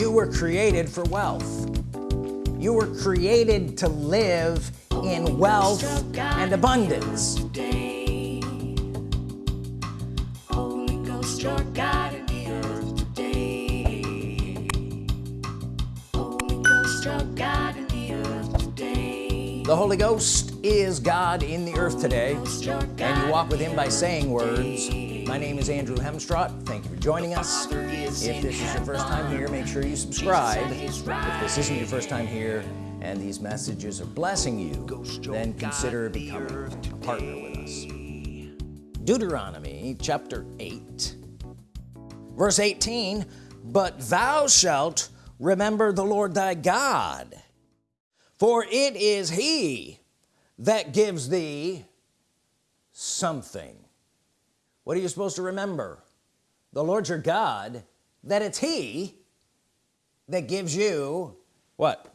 you were created for wealth. You were created to live in wealth and abundance. The Holy Ghost is God in the earth today and you walk with him by saying words my name is Andrew Hemstrott thank you for joining us. If this is your first time here make sure you subscribe. if this isn't your first time here and these messages are blessing you then consider becoming a partner with us. Deuteronomy chapter 8 verse 18 but thou shalt remember the Lord thy God for it is he that gives thee something what are you supposed to remember? The Lord your God that it's he that gives you what?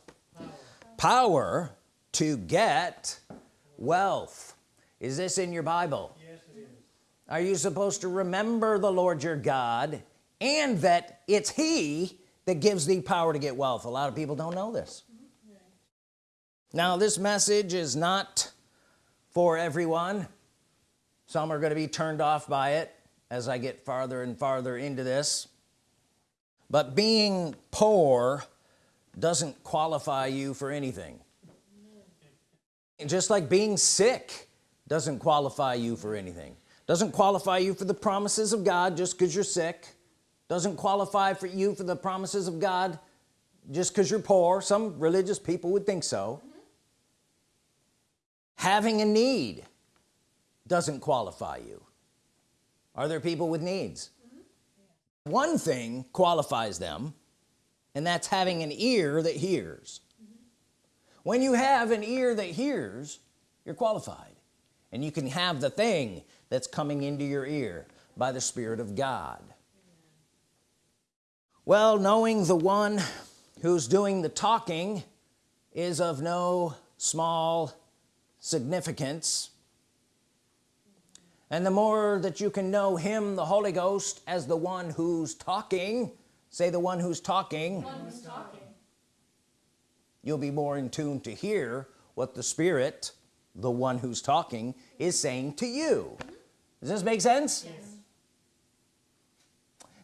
Power to get wealth. Is this in your Bible? Yes, it is. are you supposed to remember the Lord your God and that it's he that gives thee power to get wealth? A lot of people don't know this. Mm-hmm. Now this message is not for everyone some are going to be turned off by it as I get farther and farther into this. But being poor doesn't qualify you for anything. Just like being sick doesn't qualify you for anything. Doesn't qualify you for the promises of God just because you're sick. Doesn't qualify for you for the promises of God just because you're poor. Some religious people would think so. Mm -hmm. having a need doesn't qualify you. Are there people with needs? Mm -hmm. one thing qualifies them and that's having an ear that hears. Mm -hmm. when you have an ear that hears you're qualified and you can have the thing that's coming into your ear by the Spirit of God. Well knowing the one who's doing the talking is of no small significance and the more that you can know him the Holy Ghost as the one who's talking say the one who's talking, one who's talking. you'll be more in tune to hear what the Spirit the one who's talking is saying to you does this make sense yes.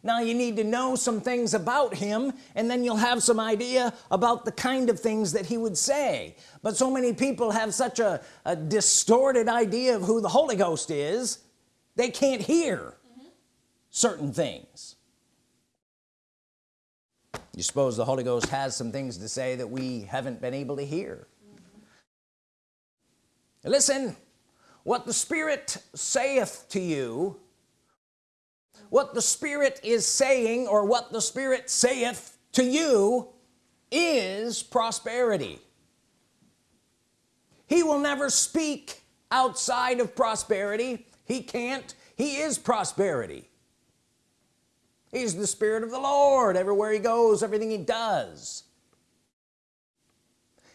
Now you need to know some things about him and then you'll have some idea about the kind of things that he would say but so many people have such a, a distorted idea of who the Holy Ghost is they can't hear mm -hmm. certain things you suppose the Holy Ghost has some things to say that we haven't been able to hear mm -hmm. listen what the Spirit saith to you what the Spirit is saying or what the Spirit saith to you is prosperity. He will never speak outside of prosperity. He can't. He is prosperity. He's the Spirit of the Lord. Everywhere he goes everything he does.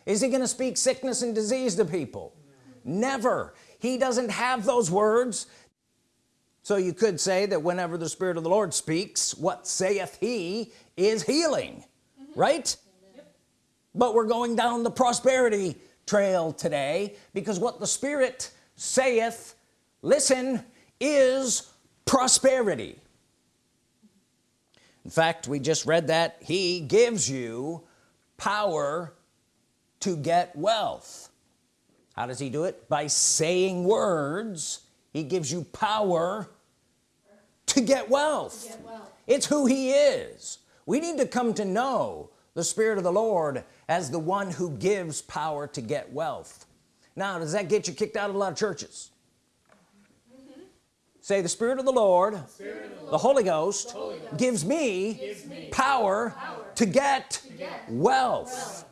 Is he gonna speak sickness and disease to people? No. never. He doesn't have those words so you could say that whenever the Spirit of the Lord speaks what saith he is healing mm -hmm. right? Yep. but we're going down the prosperity trail today because what the Spirit saith listen is prosperity. In fact we just read that he gives you power to get wealth. How does he do it? By saying words. He gives you power to get wealth, to get wealth. it's who he is we need to come to know the Spirit of the Lord as the one who gives power to get wealth now does that get you kicked out of a lot of churches mm-hmm. say the Spirit of the Lord, of the, Lord the, Holy Ghost, the Holy Ghost gives, me gives me, power, power to, get to get, wealth. wealth.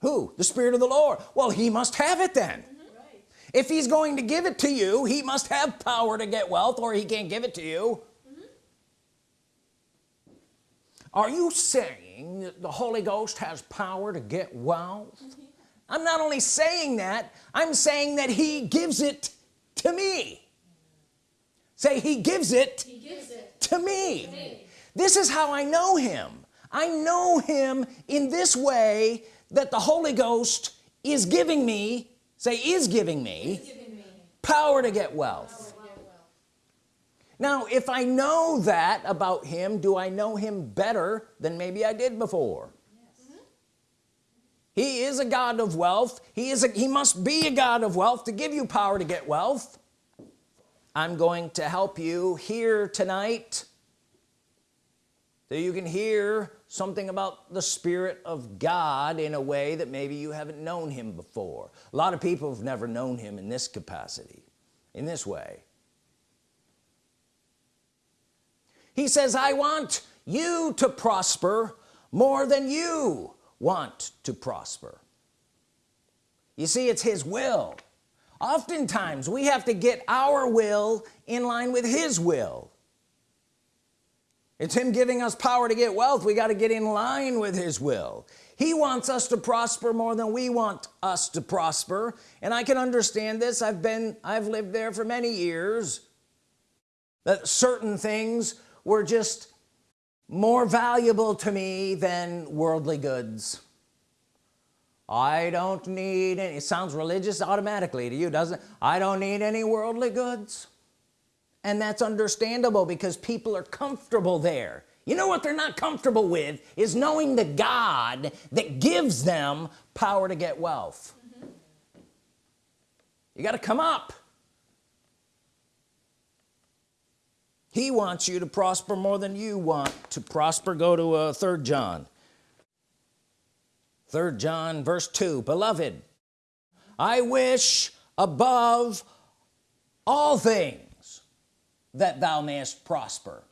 who the Spirit of the Lord well he must have it then. If he's going to give it to you he must have power to get wealth or he can't give it to you mm -hmm. are you saying that the Holy Ghost has power to get wealth mm -hmm. I'm not only saying that I'm saying that he gives it to me say he gives it, he gives it to, me. to me this is how I know him I know him in this way that the Holy Ghost is giving me say is giving me, giving me. power to get wealth. Now if I know that about him do I know him better than maybe I did before? Yes. Mm-hmm. he is a God of wealth. He is a he must be a God of wealth to give you power to get wealth. I'm going to help you here tonight. So you can hear something about the Spirit of God in a way that maybe you haven't known him before. A lot of people have never known him in this capacity in this way. He says I want you to prosper more than you want to prosper. You see it's his will. Oftentimes we have to get our will in line with his will it's him giving us power to get wealth. We got to get in line with his will. He wants us to prosper more than we want us to prosper. And I can understand this. I've been I've lived there for many years. That certain things were just more valuable to me than worldly goods. I don't need any it sounds religious automatically to you doesn't? I don't need any worldly goods and that's understandable because people are comfortable there. You know what they're not comfortable with is knowing the God that gives them power to get wealth. Mm -hmm. you got to come up. He wants you to prosper more than you want to prosper. Go to uh, third John. Third John verse 2 beloved I wish above all things that thou mayest prosper.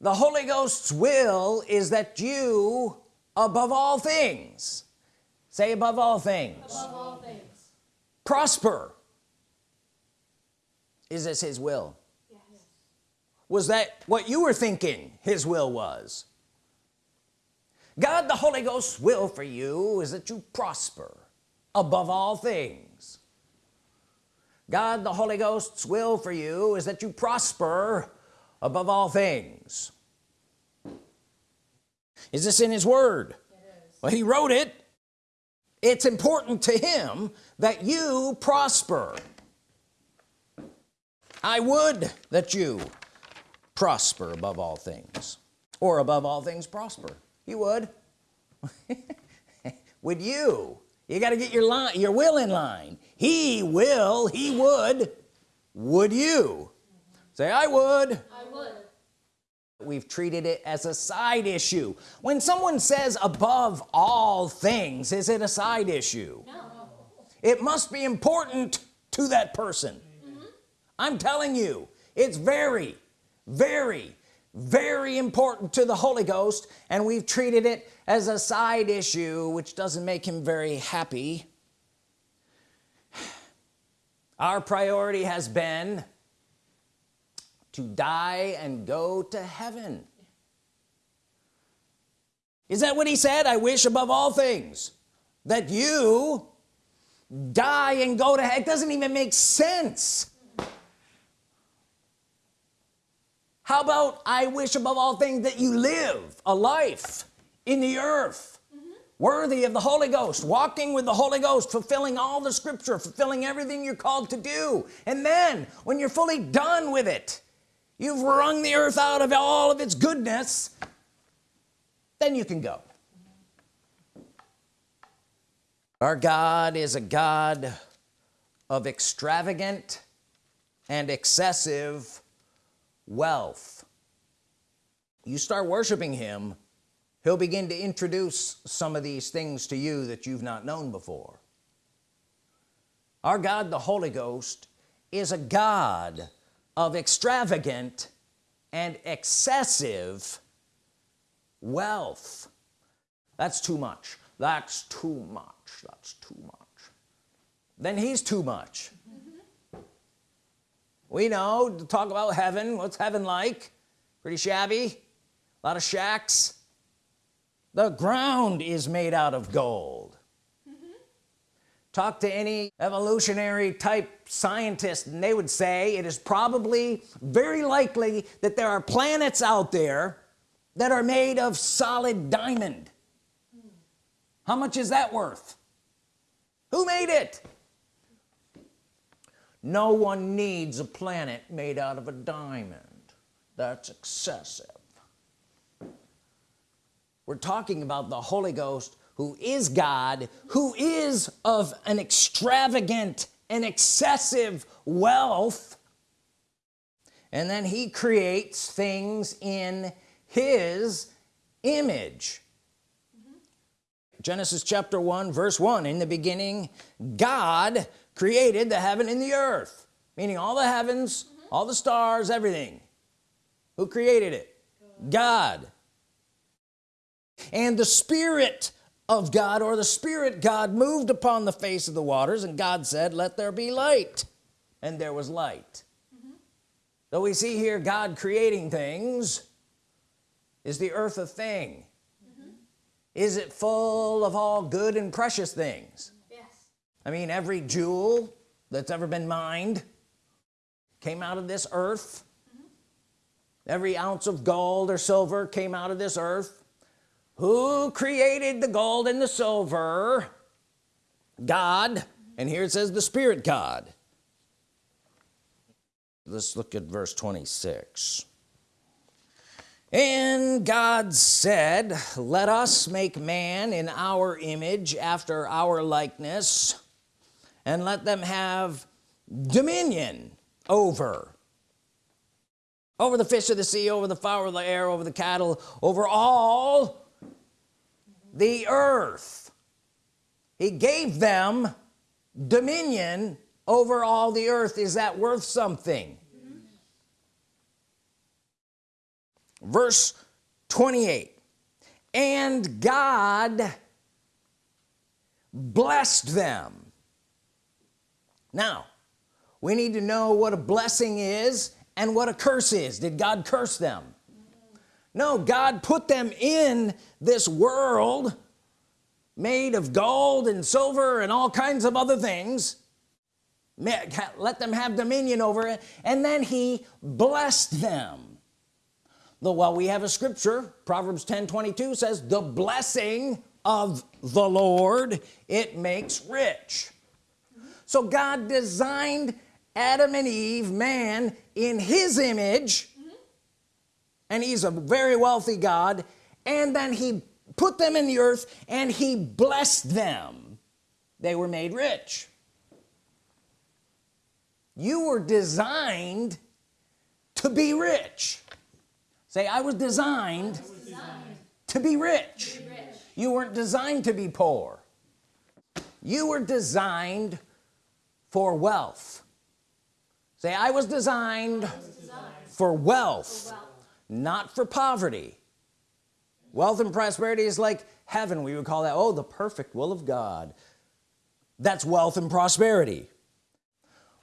The Holy Ghost's will is that you above all things say above all things, above all things. prosper. Is this his will? Yes. was that what you were thinking his will was? God the Holy Ghost's will for you is that you prosper above all things God the Holy Ghost's will for you is that you prosper above all things. Is this in his word? Well he wrote it. It's important to him that you prosper. I would that you prosper above all things or above all things prosper. You would. Would you? You got to get your line your will in line he will he would would you? Say I would. I would. We've treated it as a side issue. When someone says above all things is it a side issue? No. it must be important to that person. Mm -hmm. I'm telling you it's very very very important to the Holy Ghost and we've treated it as a side issue which doesn't make him very happy our priority has been to die and go to heaven. Is that what he said? I wish above all things that you die and go to heaven it doesn't even make sense. How about I wish above all things that you live a life in the earth. Worthy of the Holy Ghost walking with the Holy Ghost fulfilling all the scripture fulfilling everything you're called to do. And then when you're fully done with it you've wrung the earth out of all of its goodness then you can go. Our God is a God of extravagant and excessive wealth. You start worshiping him he'll begin to introduce some of these things to you that you've not known before. Our God the Holy Ghost is a God of extravagant and excessive wealth. That's too much. That's too much. That's too much. Then he's too much. Mm-hmm. We know to talk about heaven what's heaven like? Pretty shabby. A lot of shacks the ground is made out of gold. Mm -hmm. talk to any evolutionary type scientist and they would say it is probably very likely that there are planets out there that are made of solid diamond. How much is that worth? Who made it? No one needs a planet made out of a diamond. That's excessive we're talking about the Holy Ghost who is God who is of an extravagant and excessive wealth. And then he creates things in his image. Mm -hmm. Genesis chapter 1 verse 1 in the beginning God created the heaven and the earth meaning all the heavens mm -hmm. all the stars everything. Who created it? God and the Spirit of God or the Spirit God moved upon the face of the waters and God said let there be light. And there was light. Mm -hmm. so we see here God creating things is the earth a thing? Mm -hmm. is it full of all good and precious things? Yes. I mean every jewel that's ever been mined came out of this earth. Mm -hmm. every ounce of gold or silver came out of this earth who created the gold and the silver? God. And here it says the Spirit God. Let's look at verse 26 and God said let us make man in our image after our likeness and let them have dominion over over the fish of the sea over the fowl of the air over the cattle over all the earth. He gave them dominion over all the earth. Is that worth something? Verse 28 and God blessed them. Now we need to know what a blessing is and what a curse is. Did God curse them no God put them in this world made of gold and silver and all kinds of other things. Let them have dominion over it. And then he blessed them. Though while we have a scripture Proverbs 10 22 says the blessing of the Lord it makes rich. So God designed Adam and Eve man in his image and he's a very wealthy God. And then he put them in the earth and he blessed them. They were made rich. You were designed to be rich. Say I was designed, I was designed to, be rich. to be rich you weren't designed to be poor. You were designed for wealth. Say I was designed, I was designed for, wealth. for wealth not for poverty. Wealth and prosperity is like heaven. We would call that oh the perfect will of God. That's wealth and prosperity.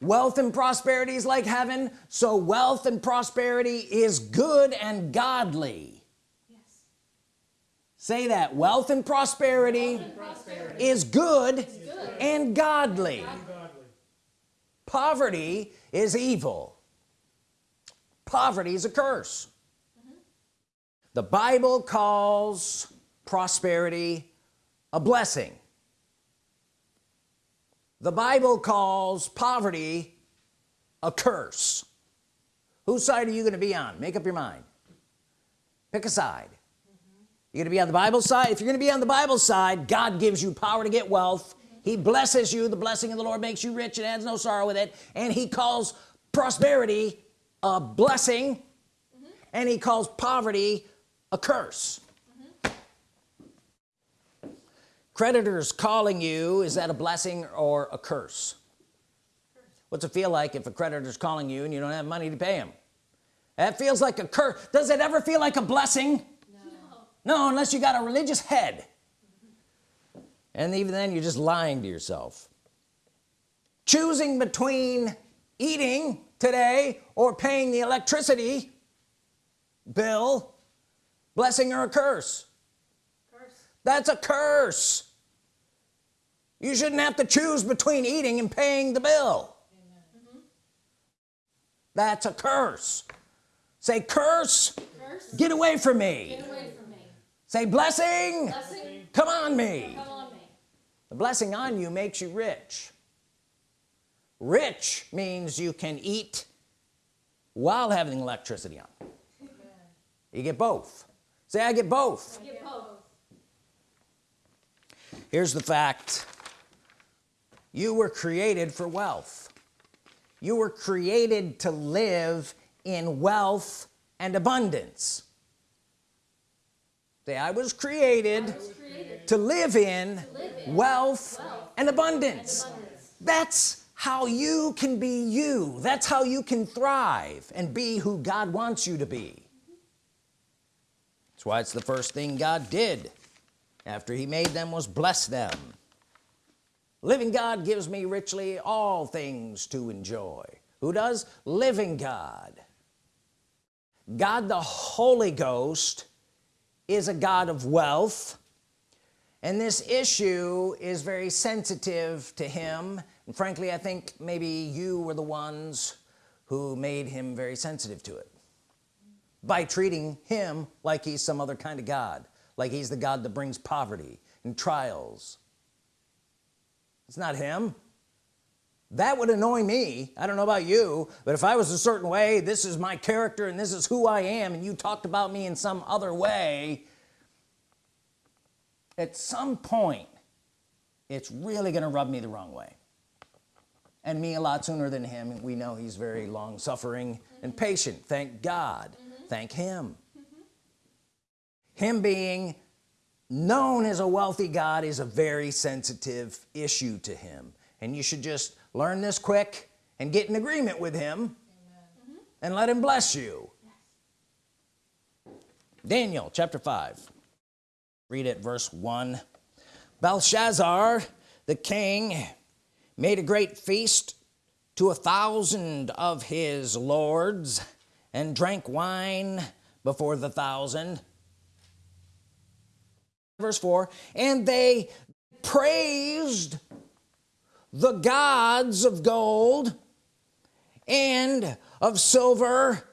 Wealth and prosperity is like heaven so wealth and prosperity is good and godly. Yes. say that wealth and prosperity, wealth and prosperity is, good is good, and godly. and godly. Poverty is evil. Poverty is a curse the Bible calls prosperity a blessing. The Bible calls poverty a curse. Whose side are you going to be on? Make up your mind. Pick a side. You're gonna be on the Bible side? If you're gonna be on the Bible side God gives you power to get wealth. He blesses you. The blessing of the Lord makes you rich and adds no sorrow with it. And he calls prosperity a blessing. Mm -hmm. and he calls poverty a curse. Mm -hmm. creditors calling you is that a blessing or a curse? What's it feel like if a creditor's calling you and you don't have money to pay him? That feels like a curse does it ever feel like a blessing? No, no unless you got a religious head. Mm -hmm. and even then you're just lying to yourself. Choosing between eating today or paying the electricity bill blessing or a curse? curse. That's a curse. You shouldn't have to choose between eating and paying the bill. That's a curse. Say curse, Curse, get away from me. Get away from me. say blessing, Blessing, come on me. Come on me. the blessing on you makes you rich. Rich means you can eat while having electricity on. You get both say I get both. Get both. here's the fact. You were created for wealth. You were created to live in wealth and abundance. Say I was created, Was created to live in live in wealth, wealth and abundance. abundance. that's how you can be you. That's how you can thrive and be who God wants you to be that's why it's the first thing God did after he made them was bless them. Living God gives me richly all things to enjoy. Who does? Living God. God the Holy Ghost is a God of wealth and this issue is very sensitive to him. And frankly I think maybe you were the ones who made him very sensitive to it by treating him like he's some other kind of God like he's the God that brings poverty and trials. It's not him. That would annoy me. I don't know about you but if I was a certain way this is my character and this is who I am and you talked about me in some other way at some point it's really gonna rub me the wrong way. And me a lot sooner than him we know he's very long-suffering and patient. Thank God thank him. Him being known as a wealthy God is a very sensitive issue to him. And you should just learn this quick and get in agreement with him and let him bless you. Daniel chapter 5 read it verse 1 Belshazzar the king made a great feast to a thousand of his lords and drank wine before the thousand. Verse 4 and they praised the gods of gold and of silver.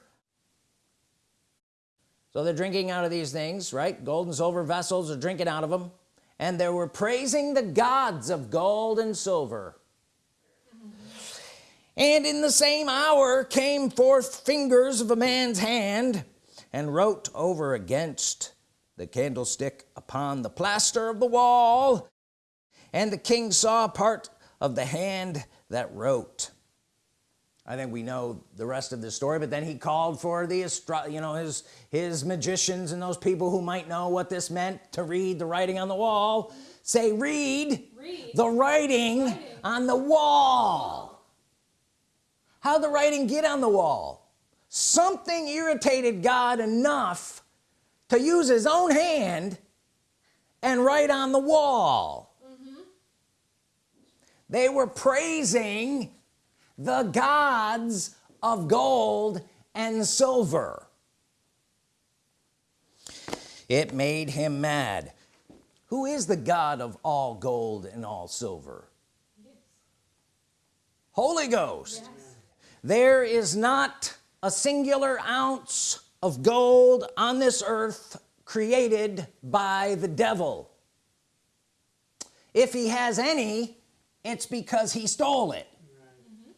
So they're drinking out of these things right? Gold and silver vessels are drinking out of them. And they were praising the gods of gold and silver and in the same hour came forth fingers of a man's hand and wrote over against the candlestick upon the plaster of the wall. And the king saw part of the hand that wrote. I think we know the rest of the story but then he called for the you know his his magicians and those people who might know what this meant to read the writing on the wall. Say read, Read. the writing, writing. on the wall how the writing get on the wall? Something irritated God enough to use his own hand and write on the wall. They were praising the gods of gold and silver. It made him mad. Who is the God of all gold and all silver? Holy Ghost there is not a singular ounce of gold on this earth created by the devil. If he has any it's because he stole it. Mm-hmm.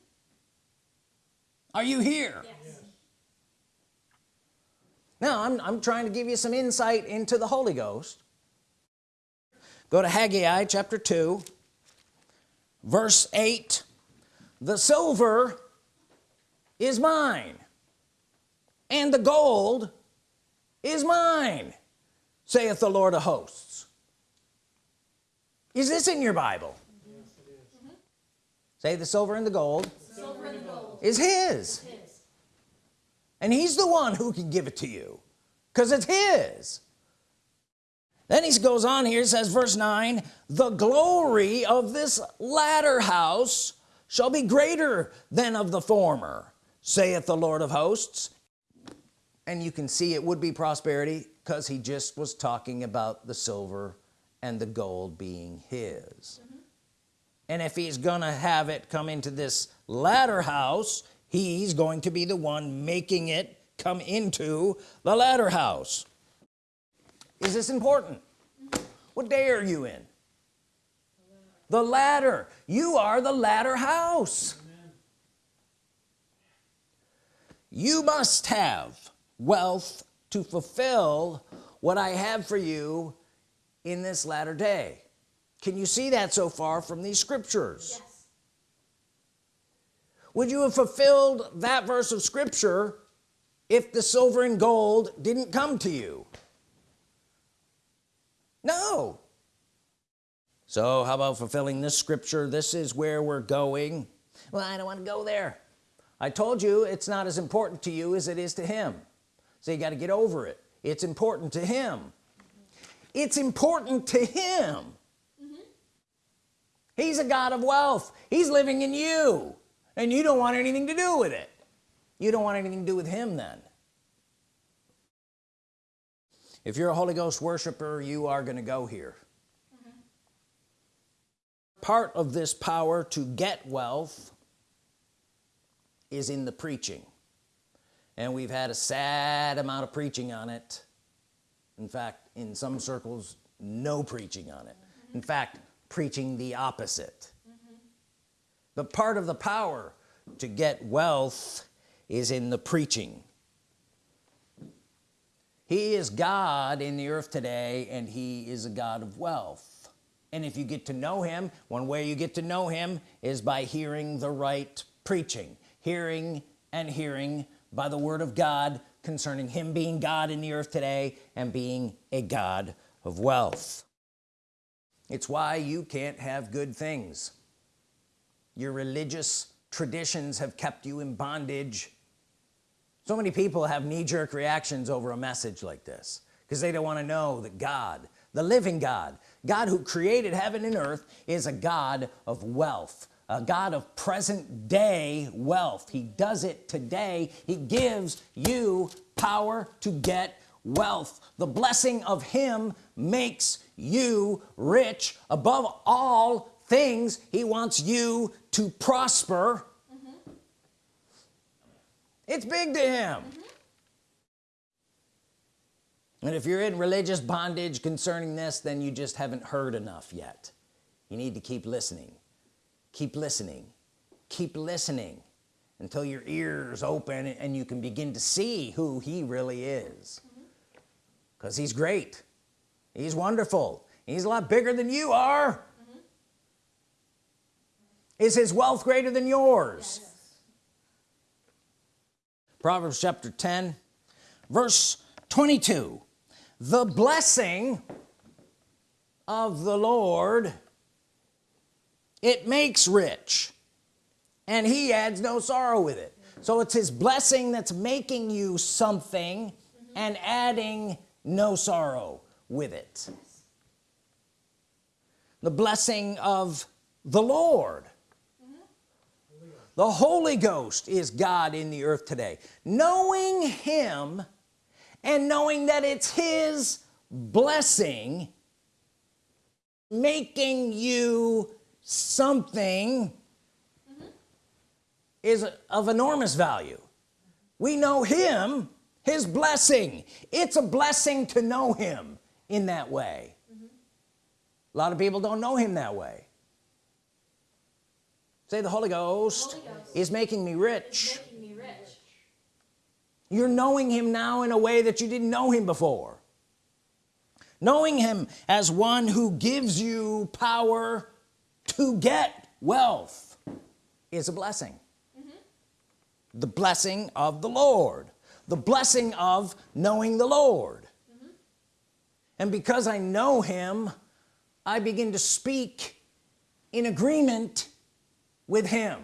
Are you here? Yes. now I'm, I'm trying to give you some insight into the Holy Ghost. Go to Haggai chapter 2 verse 8 the silver is mine and the gold is mine saith the Lord of hosts is this in your Bible say the silver and the gold Silver and gold. is his His. and he's the one who can give it to you because it's his then he goes on here says verse 9 the glory of this latter house shall be greater than of the former saith the Lord of hosts. And you can see it would be prosperity because he just was talking about the silver and the gold being his. And if he's gonna have it come into this latter house he's going to be the one making it come into the latter house. Is this important? What day are you in? The latter you are the latter house you must have wealth to fulfill what I have for you in this latter day. Can you see that so far from these scriptures? Yes. would you have fulfilled that verse of scripture if the silver and gold didn't come to you? No. So how about fulfilling this scripture? This is where we're going. Well I don't want to go there I told you it's not as important to you as it is to him. So you got to get over it. It's important to him. It's important to him. Mm -hmm. he's a God of wealth. He's living in you. And you don't want anything to do with it. You don't want anything to do with him then. If you're a Holy Ghost worshiper you are going to go here. Mm -hmm. part of this power to get wealth is in the preaching. And we've had a sad amount of preaching on it. In fact in some circles no preaching on it. In fact preaching the opposite. But part of the power to get wealth is in the preaching. He is God in the earth today and he is a God of wealth. And if you get to know him one way you get to know him is by hearing the right preaching hearing and hearing by the Word of God concerning him being God in the earth today and being a God of wealth. It's why you can't have good things. Your religious traditions have kept you in bondage. So many people have knee-jerk reactions over a message like this because they don't want to know that God the living God God who created heaven and earth is a God of wealth a God of present day wealth. He does it today. He gives you power to get wealth. The blessing of him makes you rich. Above all things he wants you to prosper. Mm -hmm. it's big to him. Mm -hmm. and if you're in religious bondage concerning this then you just haven't heard enough yet. You need to keep listening keep listening. Keep listening until your ears open and you can begin to see who he really is. Because he's great. He's wonderful. He's a lot bigger than you are. Mm -hmm. is his wealth greater than yours? Yes. Proverbs chapter 10 verse 22 the blessing of the Lord it makes rich. And he adds no sorrow with it. So it's his blessing that's making you something and adding no sorrow with it. The blessing of the Lord. The Holy Ghost is God in the earth today. Knowing him and knowing that it's his blessing making you something mm -hmm. is of enormous value we know him his blessing it's a blessing to know him in that way mm -hmm. a lot of people don't know him that way say the Holy Ghost, Holy Ghost is making rich. Making me rich you're knowing him now in a way that you didn't know him before knowing him as one who gives you power to get wealth is a blessing mm -hmm. the blessing of the Lord the blessing of knowing the Lord mm -hmm. and because I know him I begin to speak in agreement with him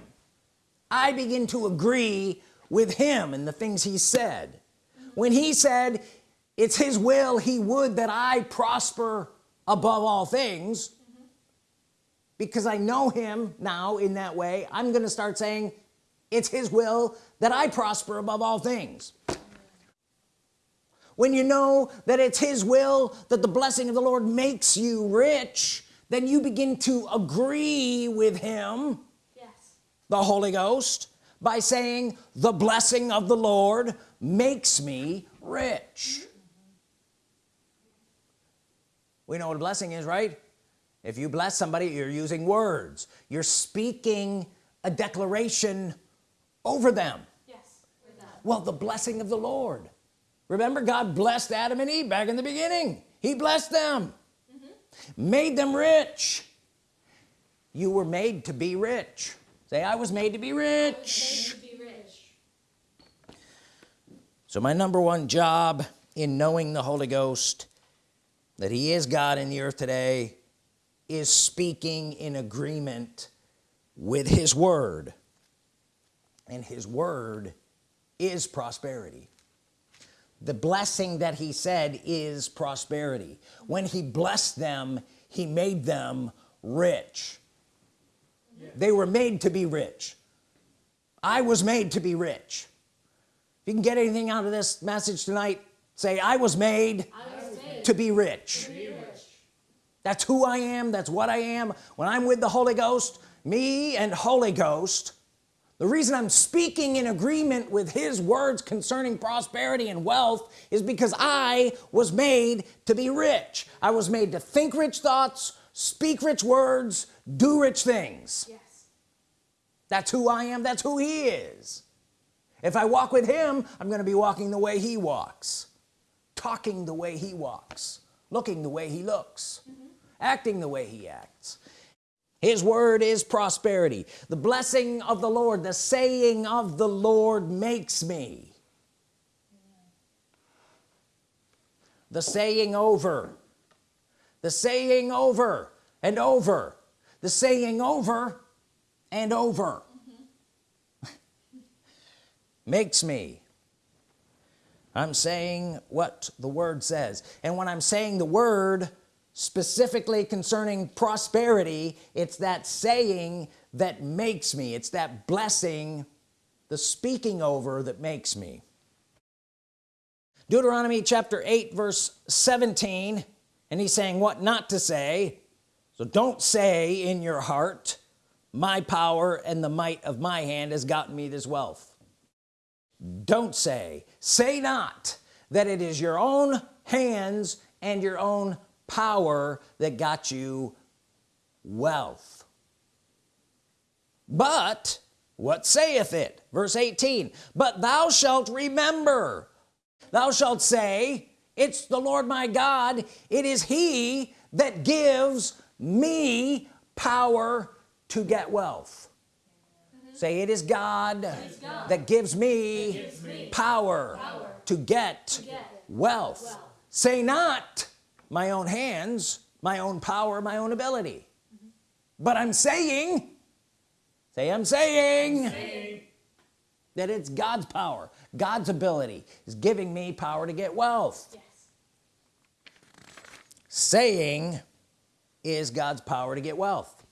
I begin to agree with him and the things he said mm -hmm. when he said it's his will he would that I prosper above all things because I know him now in that way I'm gonna start saying it's his will that I prosper above all things. When you know that it's his will that the blessing of the Lord makes you rich then you begin to agree with him yes. the Holy Ghost by saying the blessing of the Lord makes me rich. We know what a blessing is right if you bless somebody you're using words. You're speaking a declaration over them. Yes. Well the blessing of the Lord. Remember God blessed Adam and Eve back in the beginning. He blessed them. Mm-hmm. Made them rich. You were made to be rich. Say I was made to be rich. Made to be rich. so my number one job in knowing the Holy Ghost that he is God in the earth today is speaking in agreement with his word. And his word is prosperity. The blessing that he said is prosperity. When he blessed them he made them rich. They were made to be rich. I was made to be rich. If you can get anything out of this message tonight say I was made I was made to be to be rich. That's who I am that's what I am. When I'm with the Holy Ghost me and Holy Ghost the reason I'm speaking in agreement with his words concerning prosperity and wealth is because I was made to be rich. I was made to think rich thoughts speak rich words do rich things. Yes. that's who I am that's who he is. If I walk with him I'm gonna be walking the way he walks talking the way he walks looking the way he looks mm-hmm. Acting the way he acts. His word is prosperity. The blessing of the Lord the saying of the Lord makes me. The saying over. The saying over and over. The saying over and over. Makes me. I'm saying what the word says. And when I'm saying the word specifically concerning prosperity it's that saying that makes me. It's that blessing the speaking over that makes me. Deuteronomy chapter 8 verse 17 and he's saying what not to say. So don't say in your heart my power and the might of my hand has gotten me this wealth. Don't say. Say not that it is your own hands and your own power that got you wealth. But what saith it? Verse 18 but thou shalt remember. Thou shalt say it's the Lord my God. It is he that gives me power to get wealth. Say it is God, God that gives me, gives me power, power to get, get wealth. wealth. say not my own hands my own power my own ability. But I'm saying say I'm saying, that it's God's power. God's ability is giving me power to get wealth. Yes. saying is God's power to get wealth.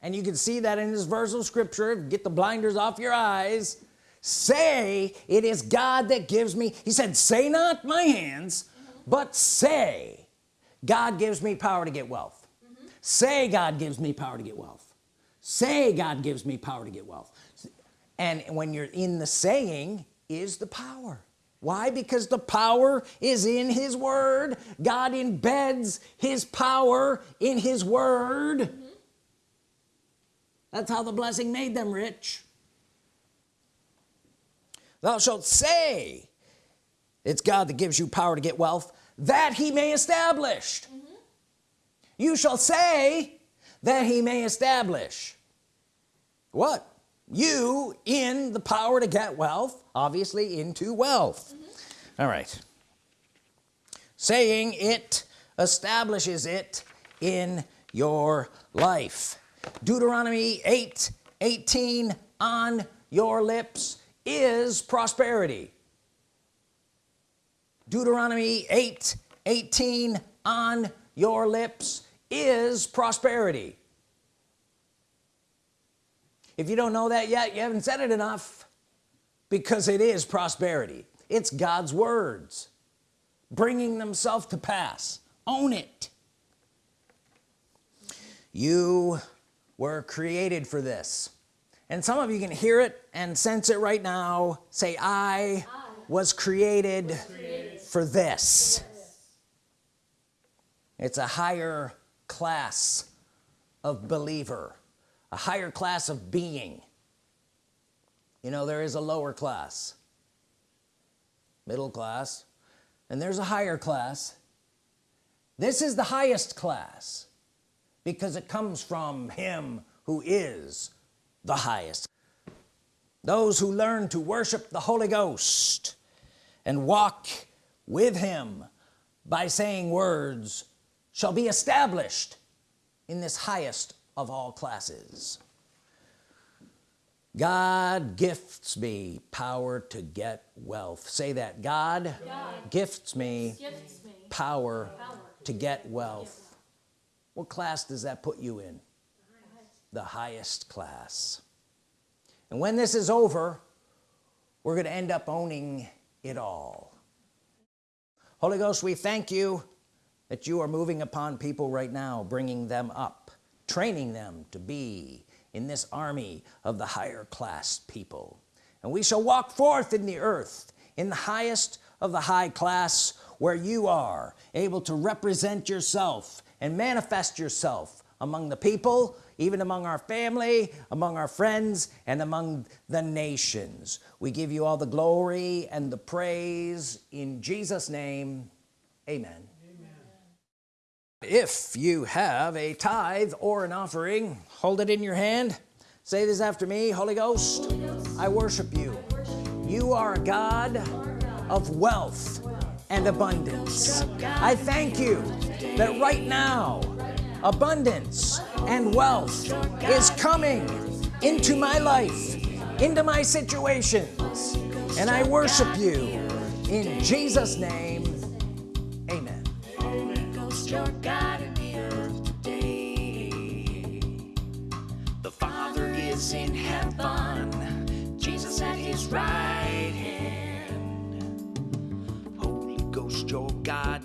And you can see that in this verse of scripture. Get the blinders off your eyes. Say it is God that gives me he said say not my hands but say God gives me power to get wealth. Say God gives me power to get wealth. Say God gives me power to get wealth. And when you're in the saying is the power. Why? Because the power is in his word. God embeds his power in his word. That's how the blessing made them rich. Thou shalt say it's God that gives you power to get wealth that he may establish. Mm-hmm. You shall say that he may establish. What? You in the power to get wealth obviously into wealth. Mm-hmm. All right. Saying it establishes it in your life. Deuteronomy 8 18 on your lips is prosperity Deuteronomy 8 18 on your lips is prosperity. If you don't know that yet you haven't said it enough because it is prosperity. It's God's words bringing themselves to pass. Own it. You were created for this. And some of you can hear it and sense it right now. Say I, was, created for this. It's a higher class of believer a higher class of being. You know there is a lower class middle class and there's a higher class. This is the highest class because it comes from him who is the highest. Those who learn to worship the Holy Ghost and walk with him by saying words shall be established in this highest of all classes. God gifts me power to get wealth. Say that God, God gifts me gifts me power power to get wealth. What class does that put you in? The highest class. And when this is over we're going to end up owning it all Holy Ghost we thank you that you are moving upon people right now bringing them up training them to be in this army of the higher class people. And we shall walk forth in the earth in the highest of the high class where you are able to represent yourself and manifest yourself among the people even among our family among our friends and among the nations we give you all the glory and the praise in Jesus name amen amen. if you have a tithe or an offering hold it in your hand say this after me Holy Ghost, Holy Ghost, I worship you you. are a God, of wealth and abundance I thank you that right now abundance and wealth is coming into my life into my situations and I worship you in Jesus name amen Holy Ghost, your God in the earth today. The Father is in heaven, Jesus at his right hand. Holy Ghost, your God